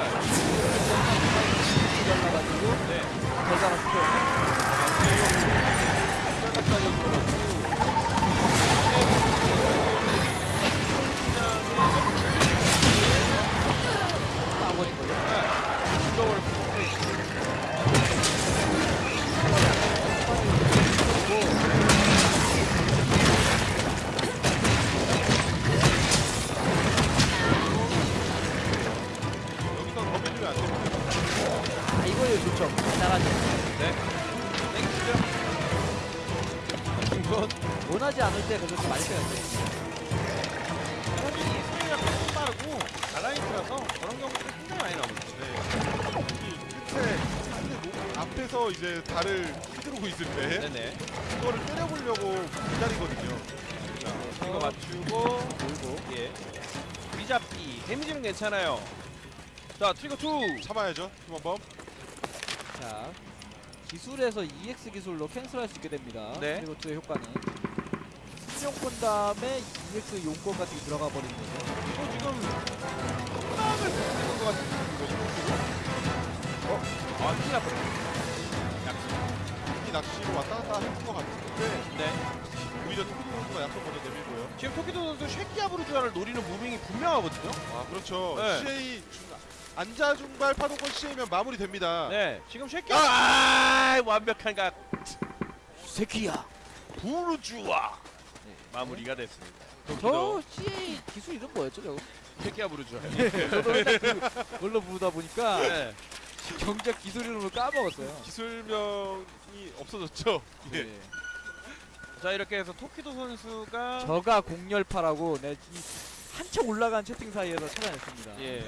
그러니까요. 잘라가지고 네. 대장을 시켜요. 목 앞에서 이제 달을 휘두르고 있을 때 네네. 그거를 때려보려고 기다리거든요. 이거 맞추고 돌고. 예. 위잡기 데미지는 괜찮아요. 자 트리거 2. 참아야죠, 팀원범. 자, 기술에서 EX 기술로 캔슬할 수 있게 됩니다. 네. 그리고 투의 효과는 승용권 다음에 EX 용권 같은 게 들어가 버리는 거죠. 이거 지금 땅을 부수는 것 같은 거죠. 어? 아 큰일 날 뻔했네. 이 낚시로 왔다 갔다 했던 것 같은데 네. 오히려 토끼 선수가 약속 먼저 내밀고요. 지금 토끼도 선수 쉐키아브루 주화를 노리는 무빙이 분명하거든요. 아 그렇죠. 네. CA 중, 안자 중발 파동권 CA면 마무리됩니다. 네. 지금 쉐키아브루 아, 완벽한 각 새끼야. 부르주아 네. 마무리가 됐습니다. 저 CA 기술 이름 뭐였죠, 저거? 쉐키아브루 주화. 저도 맨날 그, 그걸로 부르다 보니까 네. 경작 기술 이름을 까먹었어요. 기술명이 없어졌죠. 예. 네. 자 이렇게 해서 토키도 선수가 저가 공열파라고 내이 한참 올라간 채팅 사이에서 찾아냈습니다. 예.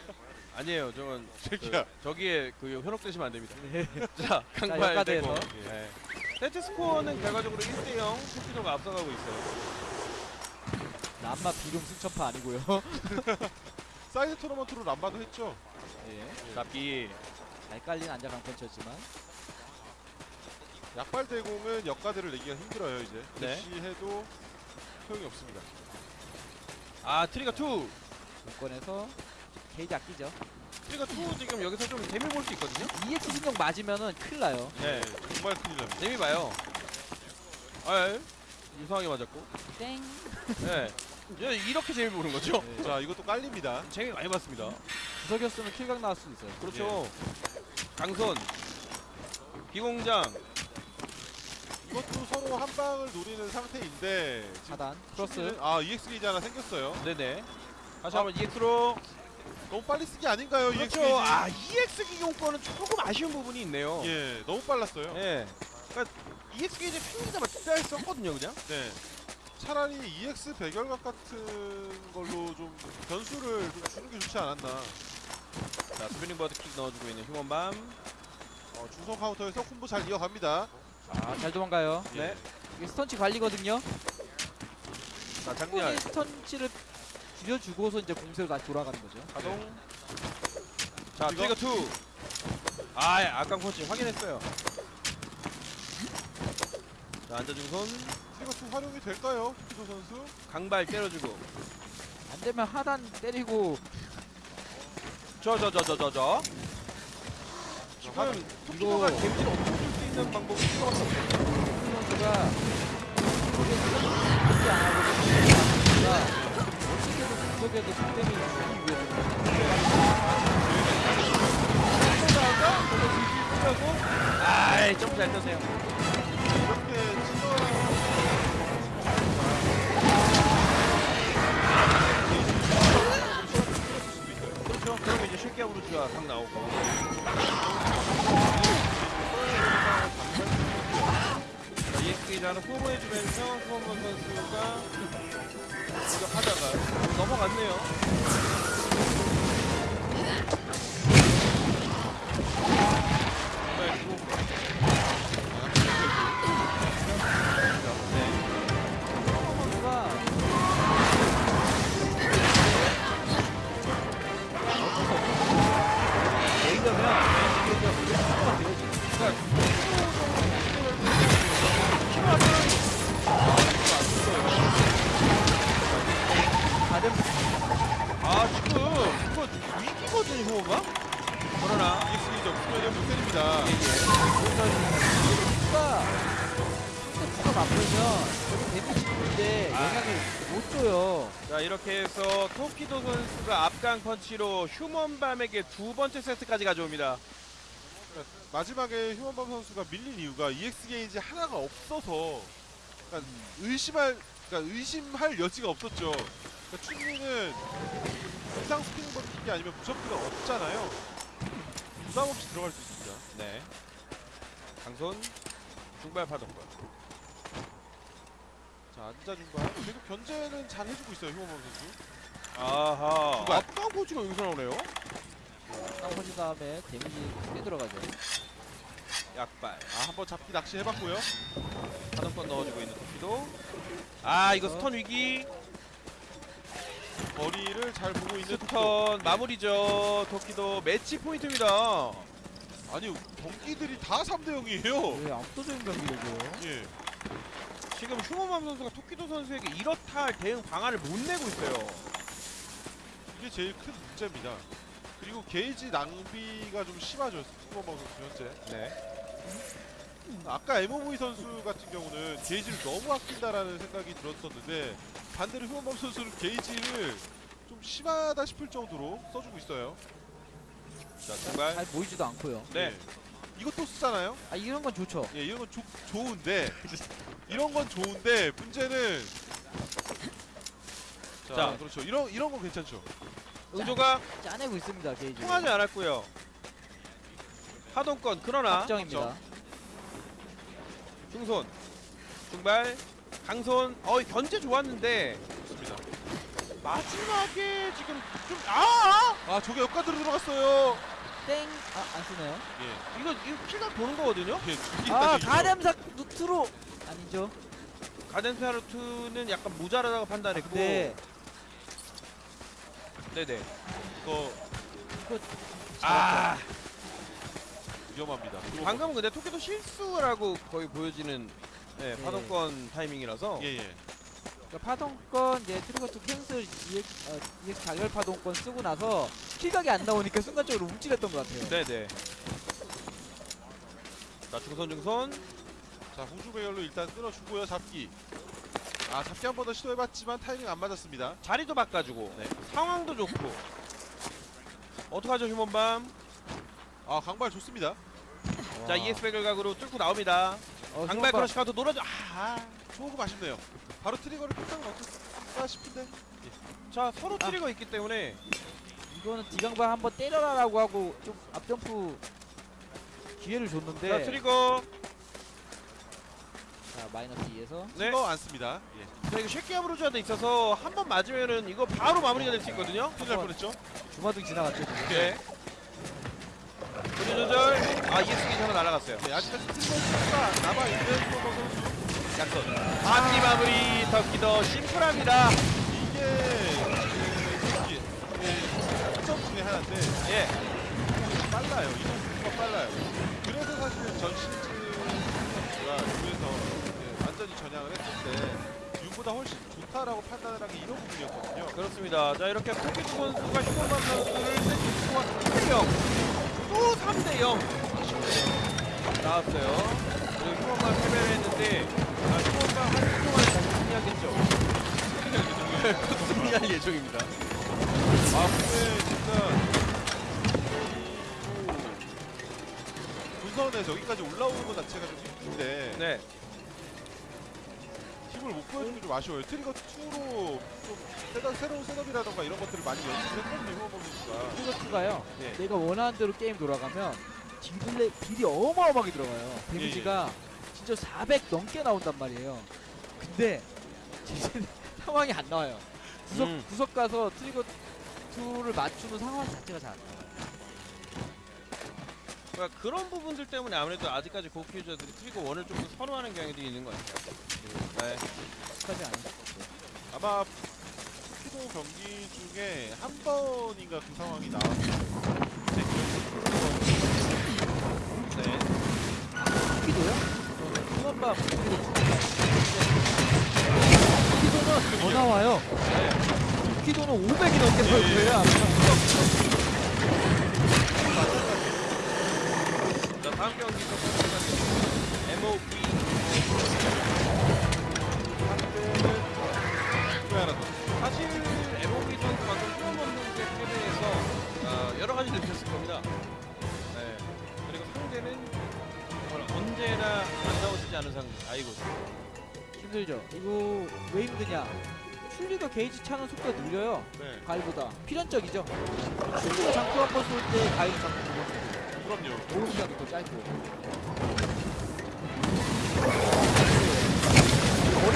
아니에요. 저건 새끼야. 그, 저기에 그 현혹되시면 안 됩니다. 네. 자, 강발. 대고. 예. 세트 스코어는 결과적으로 1대0 토키도가 앞서가고 있어요. 남마 비룡 승천파 아니고요. 사이드 토너먼트로 람바도 했죠. 예. 잡기. 잘 깔린 앉아 강펀치였지만 약발 대공은 역가들을 내기가 힘들어요 이제. 네. 대시해도 소용이 없습니다. 아 트리거 2. 용권에서 게이지 아끼죠. 트리거 2 지금 여기서 좀 재미 볼 수 있거든요. EX 신용 맞으면은 큰일 나요. 네. 정말 큰일 납니다. 재미 봐요. 아, 예. 이상하게 맞았고. 땡. 네. 예, 이렇게 재미 보는 거죠. 네. 자 이것도 깔립니다. 재미 많이 봤습니다. 구석이었으면 kill각 나올 수 있어요. 그렇죠. 강손. 기공장. 이것도 서로 한 방을 노리는 상태인데 차단. 크로스. 아 EX 게이지 하나 생겼어요. 네네. 다시 한번 EX로. 너무 빨리 쓰기 아닌가요 EX 그렇죠. 게이지? 아, EX 기공권은 조금 아쉬운 부분이 있네요. 예, 너무 빨랐어요. 예. 그러니까 EX 게이지 핑계자만 진짜 썼거든요, 그냥. 네. 차라리 EX 배결각 같은 걸로 좀 변수를 좀 주는 게 좋지 않았나. 자, 스피닝 버드킥 넣어주고 있는 휴먼밤. 어, 중성 카운터에서 콤보 잘 이어갑니다. 아, 잘 도망가요. 네. 이게 스턴치 관리거든요. 자, 충분히 장렬. 스턴치를 줄여주고서 이제 공세로 다시 돌아가는 거죠. 가동. 자, 이거? 트리거 2. 아, 예, 악강 펀치 확인했어요. 자, 앉아준 손. 이것도 활용이 될까요? 기도 선수? 강발 때려주고. 안 되면 하단 때리고 저, 저, 저, 저, 저, 저. 하- 지금 토끼도가 이거- 데미지를 없애줄 수 있는 방법이 없어요. 선수가 그렇게 안 하고 선수가 어떻게든 구석에도 득점이 주기 위해서 아이, 좀잘 떠세요. 이렇게 EX게이 다른 아 지금 이거 위기거든요 효가 그러나 EX 게이지 없으면 못 때립니다. 선수가 근데 누가 맞으면 데미지 주는데 영향을 못 줘요. 자 이렇게 해서 토키도 선수가 앞강 펀치로 휴먼밤에게 두 번째 세트까지 가져옵니다 마지막에 휴먼밤 선수가 밀린 이유가 EX 게이지 하나가 없어서 그러니까 의심할 그러니까 의심할 여지가 없었죠. 그러니까 춘리는 이상 스피닝 버티기 아니면 부셔프가 없잖아요. 부담 없이 들어갈 수 있습니다. 네 강손 중발 파동권 자 앉아준가 계속 견제는 잘 해주고 있어요 휴먼 선수 아하. 주발. 앞강 포지가 여기서 나오네요. 땅 퍼진 다음에 데미지 크게 들어가죠. 약발. 아 한 번 잡기 낚시 해봤고요 하단권 넣어주고 있는 토키도. 아 이거 stun 위기. 거리를 잘 보고 있는 stun 마무리죠. 토키도 매치 포인트입니다. 아니 경기들이 다 3대 0이에요 왜 압도적인 경기력이에요? 예 지금 휴먼밤 선수가 토키도 선수에게 이렇다 할 대응 방안을 못 내고 있어요. 이게 제일 큰 문제입니다 그리고 게이지 낭비가 좀 심하죠 휴먼 선수 현재 네. 아까 MOV 선수 같은 경우는 게이지를 너무 아낀다라는 생각이 들었었는데 반대로 휴먼범 선수는 게이지를 좀 심하다 싶을 정도로 써주고 있어요. 자 정말. 잘 보이지도 않고요. 네. 예. 이것도 쓰잖아요. 아 이런 건 좋죠. 예, 이런 건 조, 좋은데 이런 건 좋은데 문제는 자, 자. 그렇죠. 이런 이런 건 괜찮죠. 의조가 짜내고 있습니다 게이지. 통하지 않았고요. 하동권 그러나 확정입니다. 중손 중발 강손 어 견제 좋았는데 좋습니다. 마지막에 지금 좀아 아, 저게 역가드로 들어갔어요. 땡. 아 안 쓰네요. 예. 이거 이거 피가 도는 거거든요. 예, 아. 가뎀삭 누트로 아니죠. 가덴페아루트는 약간 모자라다고 판단했고 네. 네네 이거 아 위험합니다. 방금 근데 토끼도 실수라고 거의 보여지는 네, 네. 파동권 타이밍이라서 예, 예. 그러니까 파동권 이제 트리거투 캔슬 EX, 어, EX 자결 파동권 쓰고 나서 킬각이 안 나오니까 순간적으로 움찔했던 것 같아요. 네네 자 중손 중손 자, 후주 배열로 일단 끊어주고요. 잡기. 아, 잡기 한 번 더 시도해봤지만 타이밍 안 맞았습니다. 자리도 바꿔주고 네. 상황도 좋고 어떡하죠 휴먼밤 아, 강발 좋습니다. 자 ES 백을 각으로 뚫고 나옵니다 어, 강발 크러쉬 카운터 놀아줘 아, 조금 아쉽네요. 바로 트리거를 끝나고 넣었을까 싶은데. 자 서로 트리거 있기 때문에 이거는 디강발 한번 때려라 라고 하고 좀 앞점프 기회를 자 줬는데 트리거 자 마이너스 2에서 네. 이거 않습니다. 예. 자 이거 쉐키 아브로즈한테 있어서 한 번 맞으면은 이거 바로 마무리가 될 수 있거든요 큰일 날 뻔했죠. 주마등 지나갔죠 지금. 네 조절 조절 아 게이지 하나 날아갔어요 네, 아직까지 트리거가 남아 있는 프로버 선수. 약선 마무리 마무리 덕기더 심플합니다 이게 그, 예, 특점 중에 하나인데 예 빨라요. 이동 속도가 빨라요. 그래서 사실 전 시즌 선수가 이제 완전히 전향을 했을 때 윤보다 훨씬 좋다라고 판단을 한 게 이런 부분이었거든요. 그렇습니다 자 이렇게 토끼 선수가 휴먼만 선수를 세트스코어 3대0 또 3대 0 나왔어요. 그리고 휴먼만 패배를 했는데 아 휴먼만 한주 동안 다시 승리하겠죠? 승리할 예정입니다. 아 근데 진짜 이 본선에서 여기까지 올라오는 것 자체가 좀 힘든데. 네 힘을 못 보여주는 게좀 아쉬워요. 트리거 2로 좀 새로, 새로운 setup이라던가 이런 것들을 많이 연습을 했거든요. 휴먼 선수가. 트리거 two가요. 네. 내가 원하는 대로 게임 돌아가면 딜레 deal이 어마어마하게 들어가요. 예, 데미지가 진짜 400 넘게 나온단 말이에요. 근데 진짜 상황이 안 나와요. 구석 음. 구석 가서 트리거 2를 맞추는 상황 자체가 잘 안 나와요. 그러니까 그런 부분들 때문에 아무래도 아직까지 고키 유저들이 트리거 원을 좀 더 선호하는 경향도 있는 것 같아요 네. 안 했었고. 아마 피도 경기 중에 한 번인가 그 상황이 나왔어요. 네. 키도요? 후원밥 키도는 더 나와요. 키도는 500이 넘게 나올 거예요. 아마. 자 다음 경기 또 사실 MOV 선수 방금 휴먼 선수의 패배에서 어, 여러 가지 느꼈을 겁니다. 네. 그리고 상대는 정말 언제나 안 나오시지 않은 상대. 아이고. 힘들죠. 이거 왜 힘드냐? 출리가 게이지 차는 속도가 느려요. 네, 가위보다 필연적이죠. 출리가 장투 한번 쏠 때 가위 두번 쏘고 그럼요. 보호 시간도 더 짧고.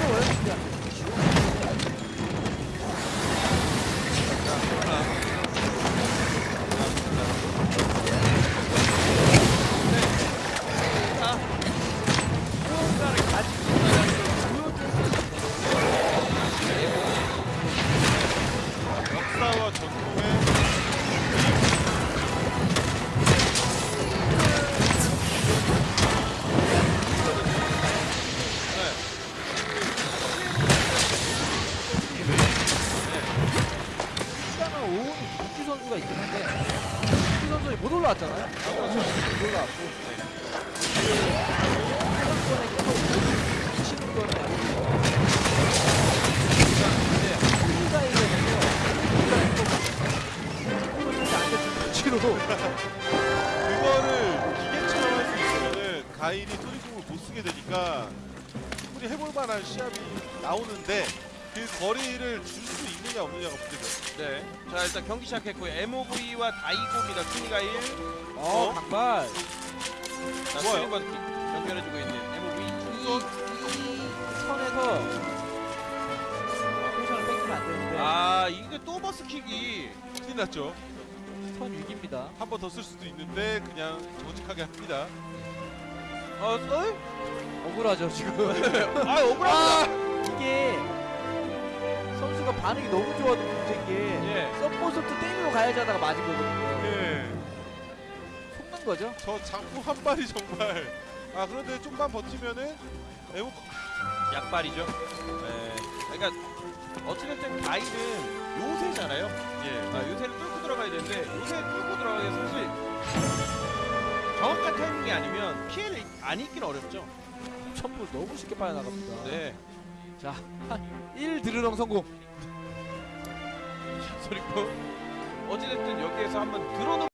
我的天！ 전에 못 올라왔잖아요. 못 올라왔고. 치는 거는 아니고. 치로도 그거를 기계처럼 할 수 있으면은 가인이 토리공을 못 쓰게 되니까 충분히 해볼 만한 시합이 나오는데 그 거리를 줄 수 있느냐 없느냐가 문제죠. 네. 자 일단 경기 시작했고요. MOV와 다이고입니다. 순위가 1. 어, 어? 강발. 자, 좋아요. 수린과 연결해주고 있는 MOV. 이, 이 선에서 포션을 뺏기면 안 되는데 아 이게 또 버스킥이 큰일 났죠. 선 위기입니다. 한 번 더 쓸 수도 있는데 그냥 정직하게 합니다. 어, 어? 억울하죠 지금. 아 억울합니다. 이게 선수가 반응이 너무 좋아도 문제인 게 예. 서포서트 때리러 가야지 하다가 맞은 거거든요. 예. 속는 거죠. 저 장구 한 발이 정말 아 그런데 좀만 버티면은 에모 약발이죠. 네. 그러니까 어찌됐든 가이는 요새잖아요. 예. 아, 요새를 뚫고 들어가야 되는데 요새 뚫고 들어가기 사실 정확한 타이밍이 아니면 피해를 안 입긴 어렵죠. 첨부 너무 쉽게 빠져나갑니다. 네. 1 드르렁 성공. 그리고 어찌됐든 여기에서 한번 들어놓